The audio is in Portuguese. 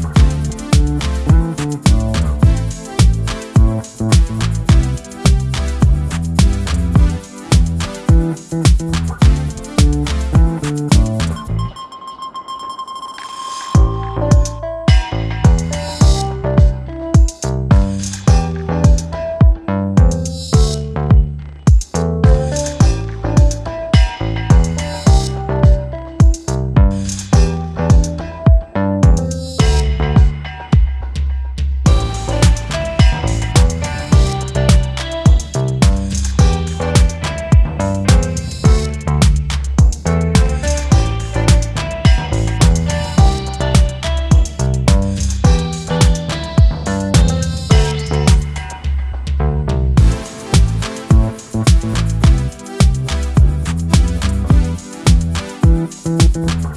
forever. Música